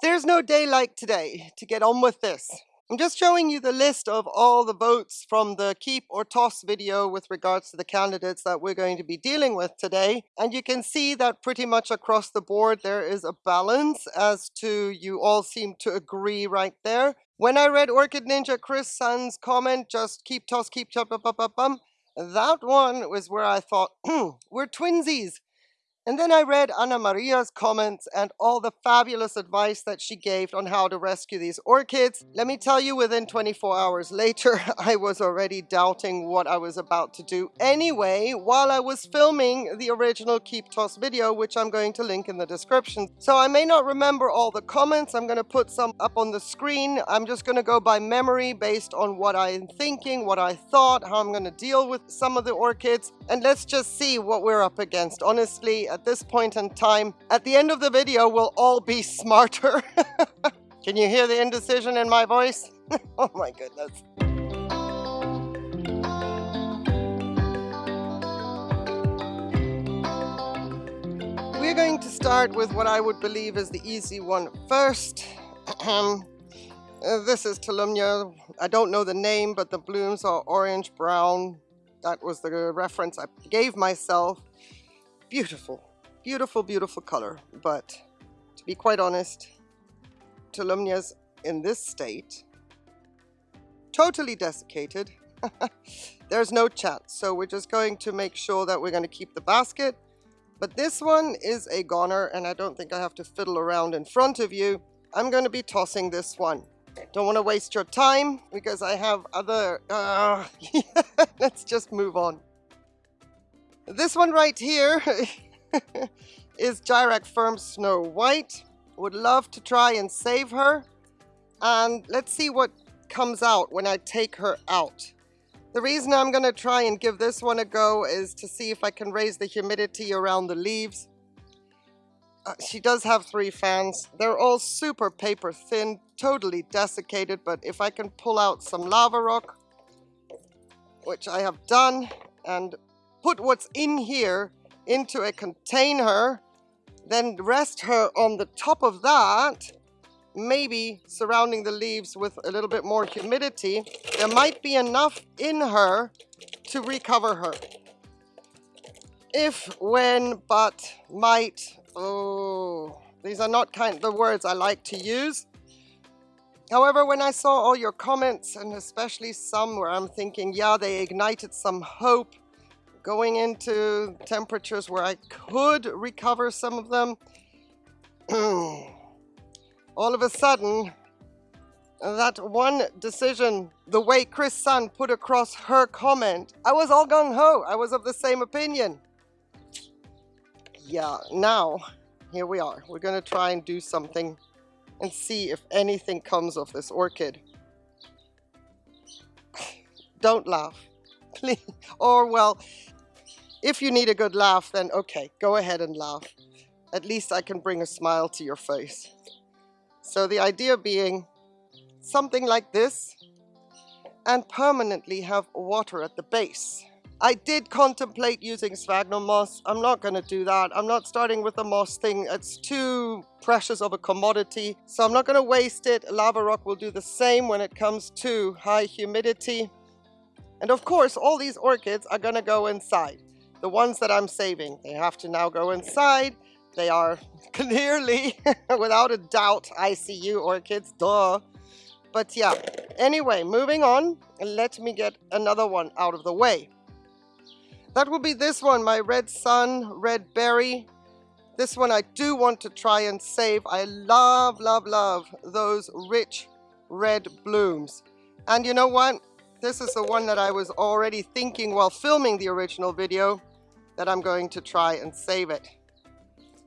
There's no day like today to get on with this. I'm just showing you the list of all the votes from the keep or toss video with regards to the candidates that we're going to be dealing with today. And you can see that pretty much across the board there is a balance as to you all seem to agree right there. When I read Orchid Ninja Chris Sun's comment, just keep toss, keep chop, up, up, up, bum, that one was where I thought, we're twinsies. And then I read Anna Maria's comments and all the fabulous advice that she gave on how to rescue these orchids. Let me tell you, within 24 hours later, I was already doubting what I was about to do anyway while I was filming the original Keep Toss video, which I'm going to link in the description. So I may not remember all the comments. I'm going to put some up on the screen. I'm just going to go by memory based on what I'm thinking, what I thought, how I'm going to deal with some of the orchids. And let's just see what we're up against. Honestly, at this point in time. At the end of the video, we'll all be smarter. Can you hear the indecision in my voice? oh my goodness. We're going to start with what I would believe is the easy one first. uh, this is Tolumnia. I don't know the name, but the blooms are orange brown. That was the reference I gave myself. Beautiful. Beautiful, beautiful color. But to be quite honest, Tolumnia's in this state, totally desiccated. There's no chance. So we're just going to make sure that we're going to keep the basket. But this one is a goner, and I don't think I have to fiddle around in front of you. I'm going to be tossing this one. Don't want to waste your time because I have other... Uh, let's just move on. This one right here is Jairak Firm Snow White. Would love to try and save her. And let's see what comes out when I take her out. The reason I'm going to try and give this one a go is to see if I can raise the humidity around the leaves. Uh, she does have three fans. They're all super paper thin, totally desiccated, but if I can pull out some lava rock, which I have done, and put what's in here into a container, then rest her on the top of that, maybe surrounding the leaves with a little bit more humidity, there might be enough in her to recover her. If, when, but, might, oh, these are not kind of the words I like to use. However, when I saw all your comments, and especially some where I'm thinking, yeah, they ignited some hope, going into temperatures where I could recover some of them, all of a sudden, that one decision, the way Chris Sun put across her comment, I was all gung-ho. I was of the same opinion. Yeah, now, here we are. We're going to try and do something and see if anything comes of this orchid. Don't laugh, please. Or, well, if you need a good laugh, then okay, go ahead and laugh. At least I can bring a smile to your face. So the idea being something like this and permanently have water at the base. I did contemplate using sphagnum moss. I'm not going to do that. I'm not starting with the moss thing. It's too precious of a commodity. So I'm not going to waste it. Lava rock will do the same when it comes to high humidity. And of course, all these orchids are going to go inside the ones that I'm saving, they have to now go inside. They are clearly, without a doubt, ICU orchids, duh. But yeah, anyway, moving on, let me get another one out of the way. That will be this one, my Red Sun, Red Berry. This one I do want to try and save. I love, love, love those rich red blooms. And you know what? This is the one that I was already thinking while filming the original video that I'm going to try and save it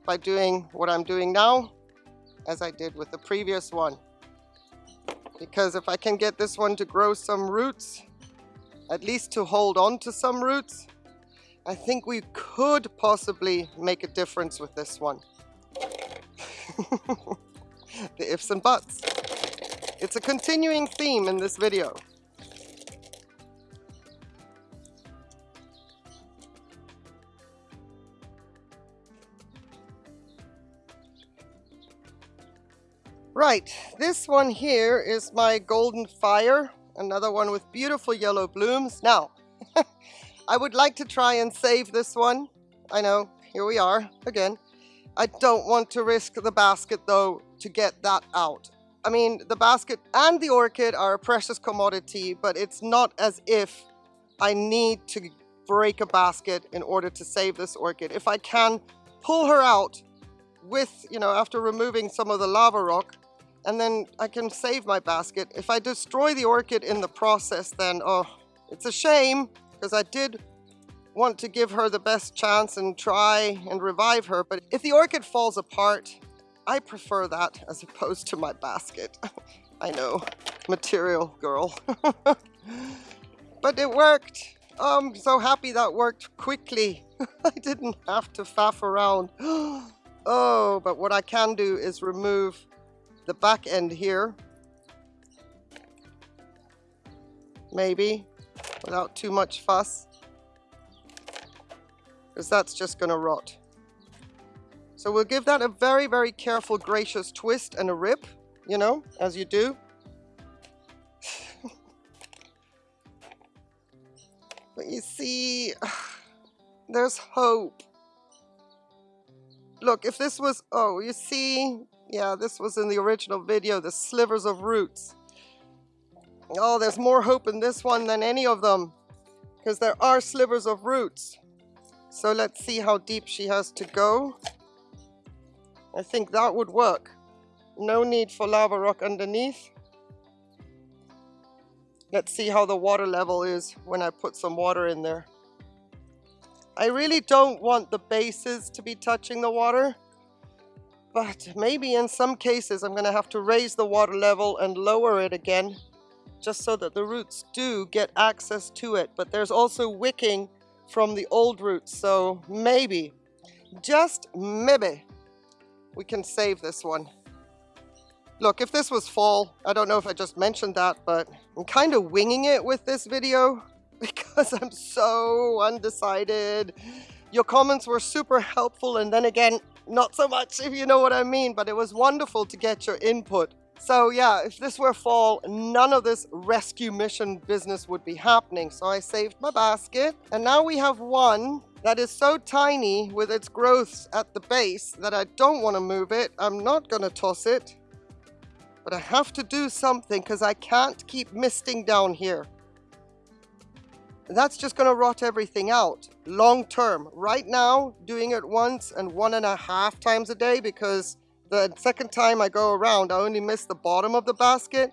by doing what I'm doing now as I did with the previous one. Because if I can get this one to grow some roots, at least to hold on to some roots, I think we could possibly make a difference with this one. the ifs and buts. It's a continuing theme in this video. Right, this one here is my golden fire, another one with beautiful yellow blooms. Now, I would like to try and save this one. I know, here we are again. I don't want to risk the basket though to get that out. I mean, the basket and the orchid are a precious commodity, but it's not as if I need to break a basket in order to save this orchid. If I can pull her out with, you know, after removing some of the lava rock, and then I can save my basket. If I destroy the orchid in the process, then, oh, it's a shame, because I did want to give her the best chance and try and revive her. But if the orchid falls apart, I prefer that as opposed to my basket. I know, material girl. but it worked. Oh, I'm so happy that worked quickly. I didn't have to faff around. oh, but what I can do is remove the back end here. Maybe, without too much fuss. Because that's just going to rot. So we'll give that a very, very careful, gracious twist and a rip, you know, as you do. but you see, there's hope. Look, if this was, oh, you see, yeah, this was in the original video, the slivers of roots. Oh, there's more hope in this one than any of them because there are slivers of roots. So let's see how deep she has to go. I think that would work. No need for lava rock underneath. Let's see how the water level is when I put some water in there. I really don't want the bases to be touching the water. But maybe in some cases I'm going to have to raise the water level and lower it again just so that the roots do get access to it. But there's also wicking from the old roots, so maybe, just maybe, we can save this one. Look, if this was fall, I don't know if I just mentioned that, but I'm kind of winging it with this video because I'm so undecided. Your comments were super helpful, and then again, not so much, if you know what I mean, but it was wonderful to get your input. So yeah, if this were fall, none of this rescue mission business would be happening. So I saved my basket. And now we have one that is so tiny with its growths at the base that I don't want to move it. I'm not going to toss it. But I have to do something because I can't keep misting down here that's just going to rot everything out long term. Right now, doing it once and one and a half times a day because the second time I go around, I only miss the bottom of the basket.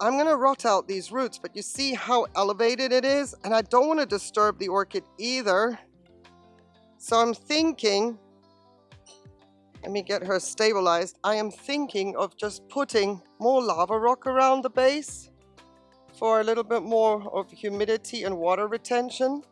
I'm to rot out these roots, but you see how elevated it is? And I don't want to disturb the orchid either. So I'm thinking, let me get her stabilized. I am thinking of just putting more lava rock around the base for a little bit more of humidity and water retention.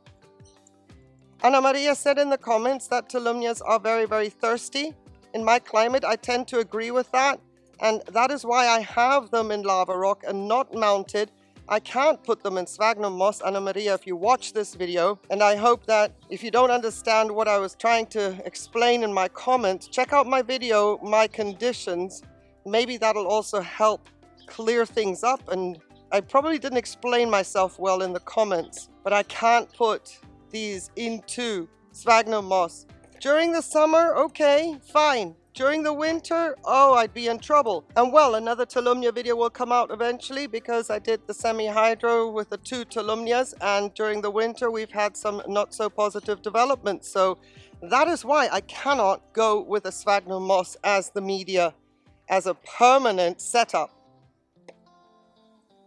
Anna Maria said in the comments that tolumnias are very, very thirsty. In my climate, I tend to agree with that. And that is why I have them in lava rock and not mounted. I can't put them in sphagnum moss, Anna Maria, if you watch this video. And I hope that if you don't understand what I was trying to explain in my comments, check out my video, My Conditions. Maybe that'll also help clear things up and I probably didn't explain myself well in the comments, but I can't put these into sphagnum moss. During the summer, okay, fine. During the winter, oh, I'd be in trouble. And well, another Tolumnia video will come out eventually because I did the semi-hydro with the two Tolumnias and during the winter we've had some not so positive developments. So that is why I cannot go with a sphagnum moss as the media, as a permanent setup.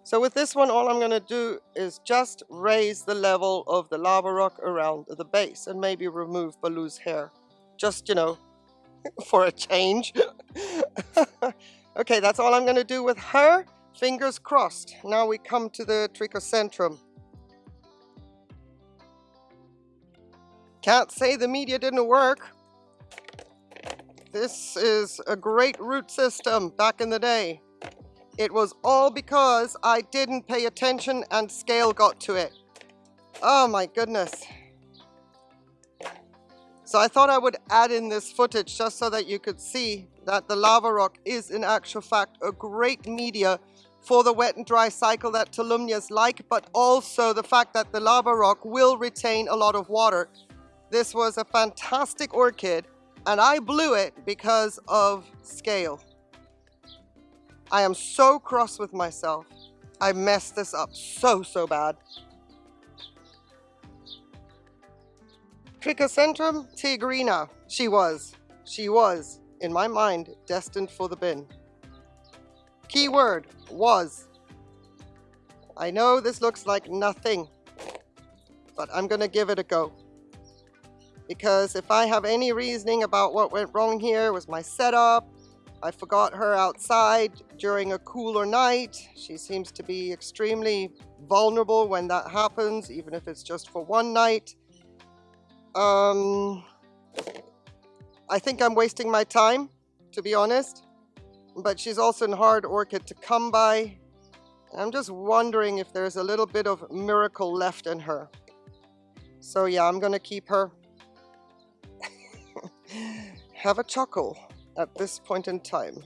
So with this one, all I'm going to do is just raise the level of the lava rock around the base and maybe remove Baloo's hair. Just, you know, for a change. okay, that's all I'm going to do with her. Fingers crossed. Now we come to the trichocentrum. Can't say the media didn't work. This is a great root system back in the day. It was all because I didn't pay attention and scale got to it. Oh my goodness. So I thought I would add in this footage just so that you could see that the lava rock is in actual fact a great media for the wet and dry cycle that Tolumnias like, but also the fact that the lava rock will retain a lot of water. This was a fantastic orchid and I blew it because of scale. I am so cross with myself. I messed this up so, so bad. Trichocentrum tigrina. She was. She was, in my mind, destined for the bin. Keyword, was. I know this looks like nothing, but I'm going to give it a go. Because if I have any reasoning about what went wrong here was my setup, I forgot her outside during a cooler night. She seems to be extremely vulnerable when that happens, even if it's just for one night. Um, I think I'm wasting my time, to be honest. But she's also a hard orchid to come by. I'm just wondering if there's a little bit of miracle left in her. So yeah, I'm gonna keep her. Have a chuckle at this point in time.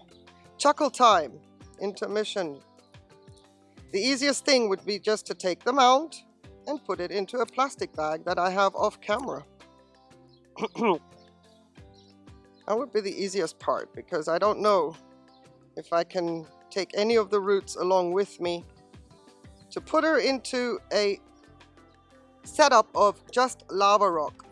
Chuckle time, intermission. The easiest thing would be just to take them out and put it into a plastic bag that I have off camera. that would be the easiest part because I don't know if I can take any of the roots along with me to put her into a setup of just lava rock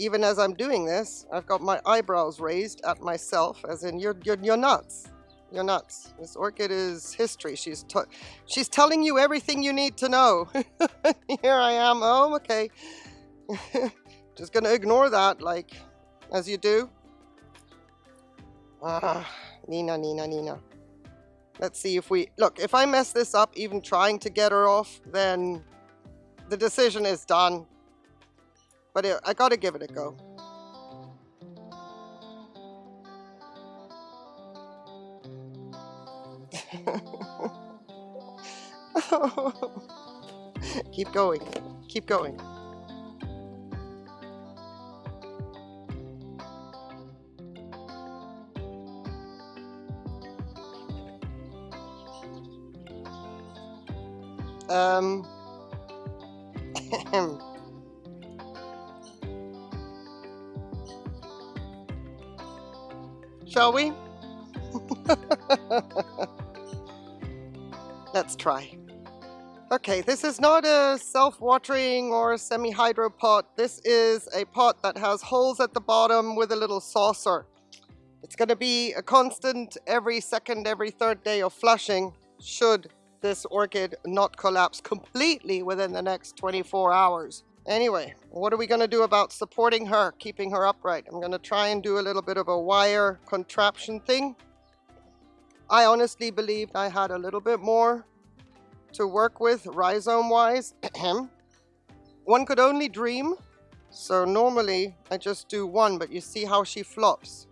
even as I'm doing this, I've got my eyebrows raised at myself, as in, you're, you're, you're nuts. You're nuts. This orchid is history. She's, she's telling you everything you need to know. Here I am. Oh, okay. Just gonna ignore that, like, as you do. Ah, Nina, Nina, Nina. Let's see if we... Look, if I mess this up, even trying to get her off, then the decision is done. But it, I gotta give it a go. Keep going. Keep going. Um, shall we? Let's try. Okay, this is not a self-watering or semi-hydro pot. This is a pot that has holes at the bottom with a little saucer. It's going to be a constant every second, every third day of flushing should this orchid not collapse completely within the next 24 hours. Anyway, what are we going to do about supporting her, keeping her upright? I'm going to try and do a little bit of a wire contraption thing. I honestly believed I had a little bit more to work with rhizome-wise. one could only dream. So normally I just do one, but you see how she flops.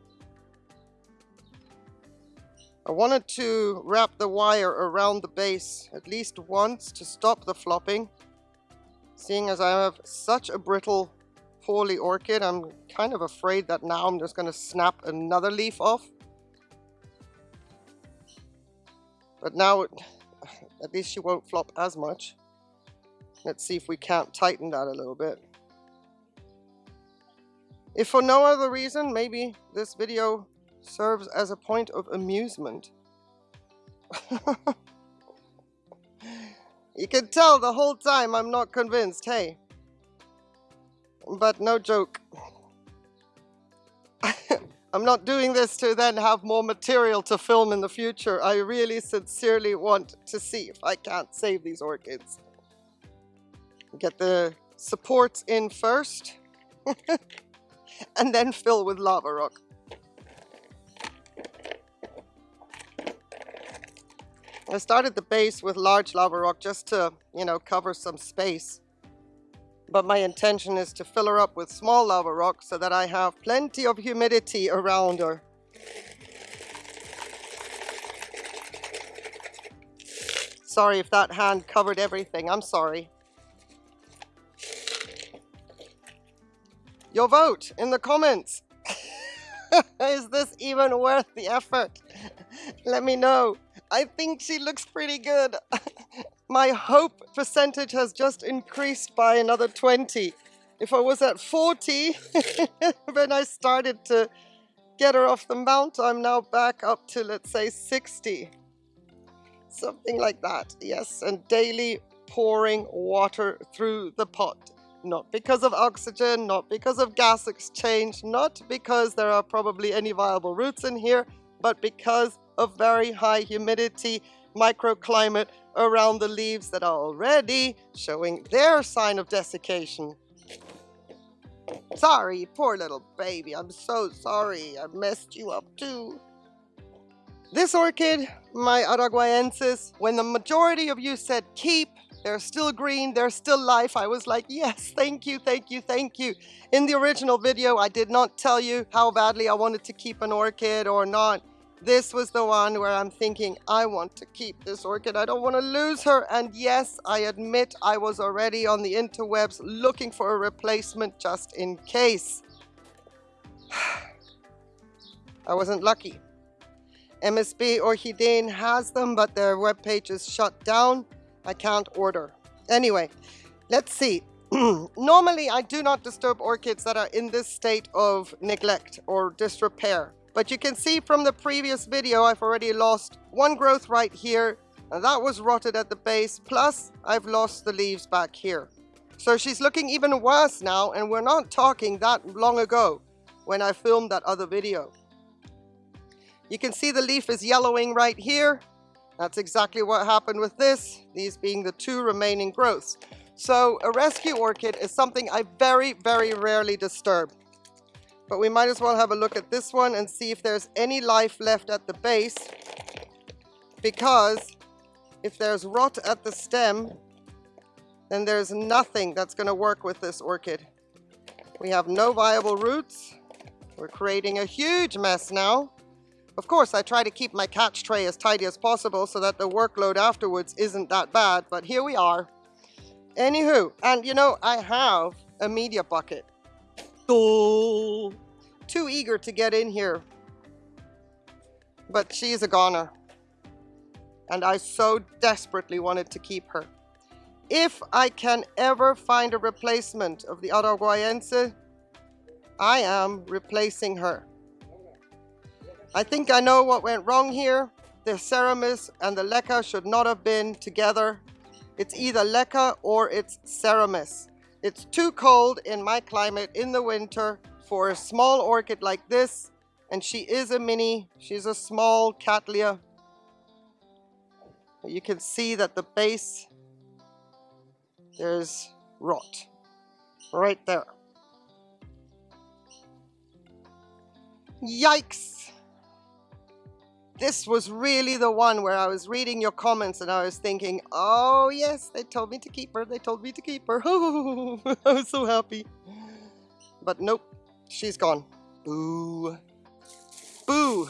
I wanted to wrap the wire around the base at least once to stop the flopping. Seeing as I have such a brittle, poorly orchid, I'm kind of afraid that now I'm just going to snap another leaf off. But now, at least she won't flop as much. Let's see if we can't tighten that a little bit. If for no other reason, maybe this video serves as a point of amusement. You can tell the whole time I'm not convinced, hey. But no joke. I'm not doing this to then have more material to film in the future. I really sincerely want to see if I can't save these orchids. Get the supports in first and then fill with lava rock. I started the base with large lava rock just to, you know, cover some space. But my intention is to fill her up with small lava rock so that I have plenty of humidity around her. Sorry if that hand covered everything. I'm sorry. Your vote in the comments. Is this even worth the effort? Let me know. I think she looks pretty good. My hope percentage has just increased by another 20. If I was at 40 when I started to get her off the mount, I'm now back up to, let's say, 60. Something like that, yes. And daily pouring water through the pot. Not because of oxygen, not because of gas exchange, not because there are probably any viable roots in here, but because of very high humidity microclimate around the leaves that are already showing their sign of desiccation. Sorry, poor little baby. I'm so sorry. I messed you up too. This orchid, my Araguaiensis, when the majority of you said keep, they're still green, they're still life. I was like, yes, thank you, thank you, thank you. In the original video, I did not tell you how badly I wanted to keep an orchid or not. This was the one where I'm thinking, I want to keep this orchid. I don't want to lose her. And yes, I admit I was already on the interwebs looking for a replacement just in case. I wasn't lucky. MSB Orchideen has them, but their webpage is shut down. I can't order. Anyway, let's see. Normally, I do not disturb orchids that are in this state of neglect or disrepair. But you can see from the previous video, I've already lost one growth right here, and that was rotted at the base, plus I've lost the leaves back here. So she's looking even worse now, and we're not talking that long ago when I filmed that other video. You can see the leaf is yellowing right here. That's exactly what happened with this, these being the two remaining growths. So a rescue orchid is something I very, very rarely disturb. But we might as well have a look at this one and see if there's any life left at the base. Because if there's rot at the stem, then there's nothing that's going to work with this orchid. We have no viable roots. We're creating a huge mess now. Of course, I try to keep my catch tray as tidy as possible so that the workload afterwards isn't that bad, but here we are. Anywho, and you know, I have a media bucket. Too eager to get in here. But she's a goner. And I so desperately wanted to keep her. If I can ever find a replacement of the Araguaiense, I am replacing her. I think I know what went wrong here. The Seramis and the Leca should not have been together. It's either Leca or it's Seramis. It's too cold in my climate in the winter for a small orchid like this. And she is a mini. She's a small Cattleya. You can see that the base, there's rot right there. Yikes! this was really the one where I was reading your comments and I was thinking, oh yes, they told me to keep her. They told me to keep her. I was so happy. But nope, she's gone. Boo. Boo.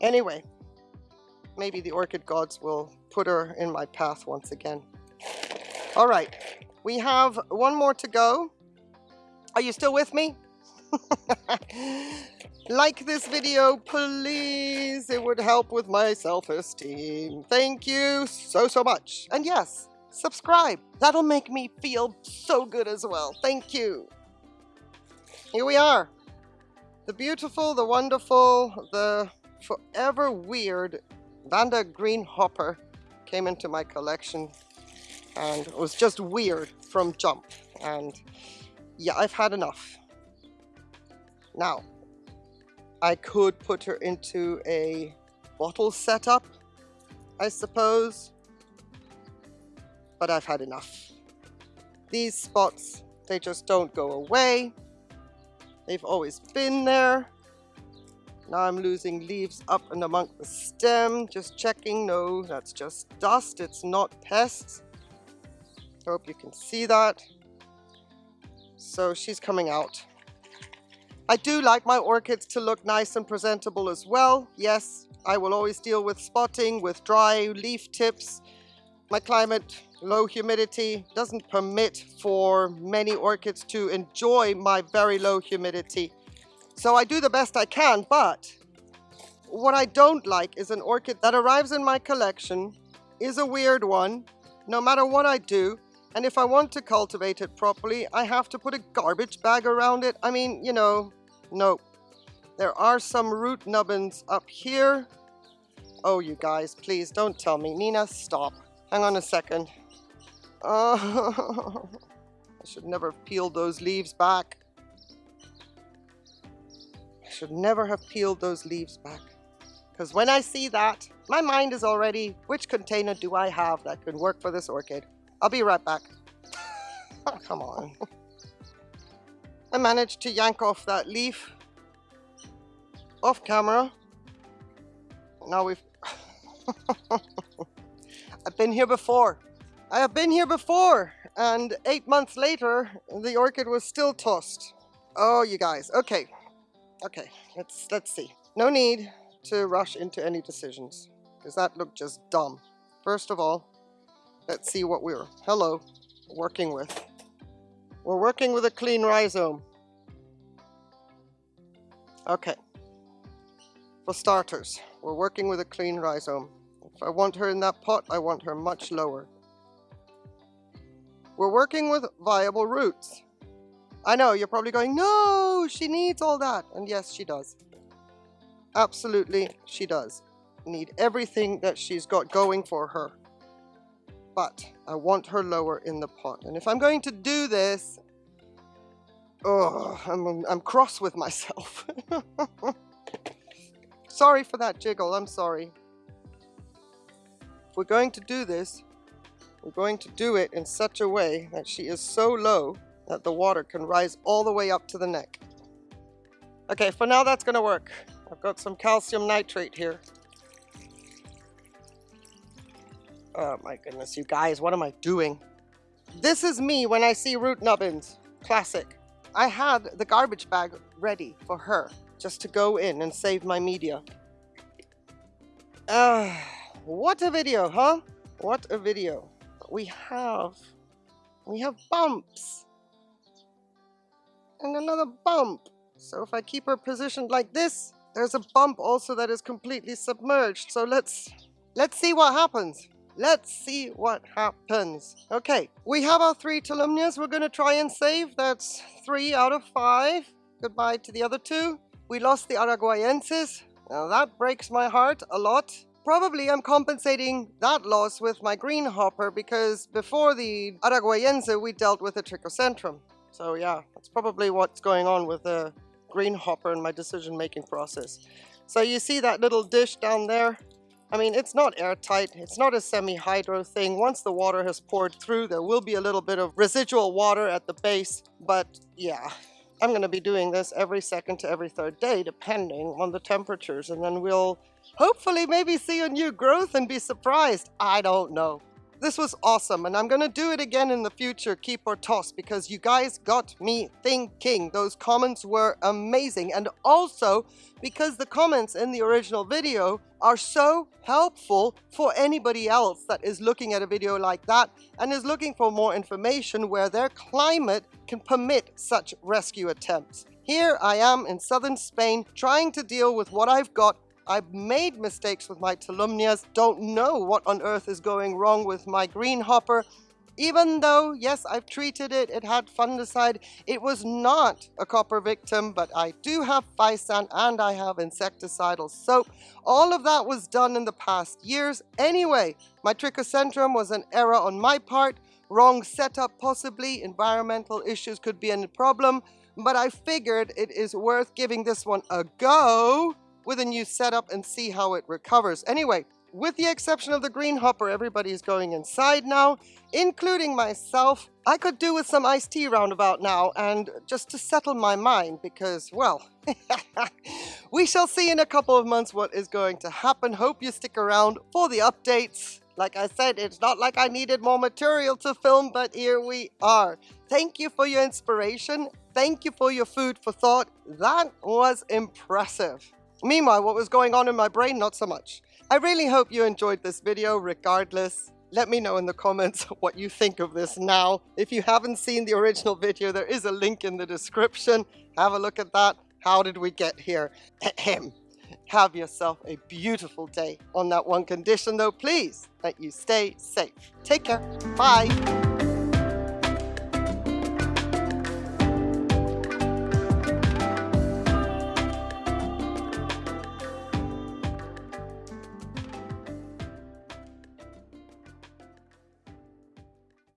Anyway, maybe the orchid gods will put her in my path once again. All right, we have one more to go. Are you still with me? like this video, please. It would help with my self-esteem. Thank you so, so much. And yes, subscribe. That'll make me feel so good as well. Thank you. Here we are. The beautiful, the wonderful, the forever weird Vanda Green Hopper came into my collection and it was just weird from jump. And yeah, I've had enough. Now, I could put her into a bottle setup, I suppose, but I've had enough. These spots, they just don't go away. They've always been there. Now I'm losing leaves up and among the stem, just checking. No, that's just dust, it's not pests. Hope you can see that. So she's coming out. I do like my orchids to look nice and presentable as well. Yes, I will always deal with spotting, with dry leaf tips. My climate, low humidity, doesn't permit for many orchids to enjoy my very low humidity. So I do the best I can, but what I don't like is an orchid that arrives in my collection, is a weird one, no matter what I do, and if I want to cultivate it properly, I have to put a garbage bag around it. I mean, you know, no. There are some root nubbins up here. Oh, you guys, please don't tell me. Nina, stop. Hang on a second. Oh, I should never have peeled those leaves back. I should never have peeled those leaves back. Because when I see that, my mind is already, which container do I have that can work for this orchid? I'll be right back. oh, come on. I managed to yank off that leaf off camera. Now we've... I've been here before. I have been here before, and eight months later, the orchid was still tossed. Oh, you guys. Okay. Okay, let's, let's see. No need to rush into any decisions, because that looked just dumb. First of all, Let's see what we're, hello, working with. We're working with a clean rhizome. Okay. For starters, we're working with a clean rhizome. If I want her in that pot, I want her much lower. We're working with viable roots. I know, you're probably going, no, she needs all that. And yes, she does. Absolutely, she does. Need everything that she's got going for her but I want her lower in the pot. And if I'm going to do this, oh, I'm, I'm cross with myself. sorry for that jiggle, I'm sorry. If we're going to do this, we're going to do it in such a way that she is so low that the water can rise all the way up to the neck. Okay, for now that's gonna work. I've got some calcium nitrate here. Oh my goodness, you guys, what am I doing? This is me when I see root nubbins. Classic. I had the garbage bag ready for her just to go in and save my media. Uh, what a video, huh? What a video. We have, we have bumps. And another bump. So if I keep her positioned like this, there's a bump also that is completely submerged. So let's, let's see what happens. Let's see what happens. Okay, we have our three Tolumnias we're going to try and save. That's three out of five. Goodbye to the other two. We lost the Araguaiensis. Now that breaks my heart a lot. Probably I'm compensating that loss with my green hopper because before the Araguaiense we dealt with the Trichocentrum. So yeah, that's probably what's going on with the green hopper in my decision making process. So you see that little dish down there? I mean, it's not airtight. It's not a semi-hydro thing. Once the water has poured through, there will be a little bit of residual water at the base. But yeah, I'm going to be doing this every second to every third day, depending on the temperatures. And then we'll hopefully maybe see a new growth and be surprised. I don't know. This was awesome, and I'm gonna do it again in the future, keep or toss, because you guys got me thinking. Those comments were amazing, and also because the comments in the original video are so helpful for anybody else that is looking at a video like that and is looking for more information where their climate can permit such rescue attempts. Here I am in southern Spain trying to deal with what I've got I've made mistakes with my Tolumnias, don't know what on earth is going wrong with my green hopper. Even though, yes, I've treated it, it had fungicide, it was not a copper victim, but I do have Physan and I have insecticidal soap. All of that was done in the past years. Anyway, my Trichocentrum was an error on my part, wrong setup possibly, environmental issues could be a problem, but I figured it is worth giving this one a go with a new setup and see how it recovers. Anyway, with the exception of the green hopper, everybody's going inside now, including myself. I could do with some iced tea roundabout now and just to settle my mind because, well, we shall see in a couple of months what is going to happen. Hope you stick around for the updates. Like I said, it's not like I needed more material to film, but here we are. Thank you for your inspiration. Thank you for your food for thought. That was impressive. Meanwhile, what was going on in my brain, not so much. I really hope you enjoyed this video regardless. Let me know in the comments what you think of this now. If you haven't seen the original video, there is a link in the description. Have a look at that. How did we get here? Ahem. Have yourself a beautiful day. On that one condition, though, please, that you stay safe. Take care. Bye.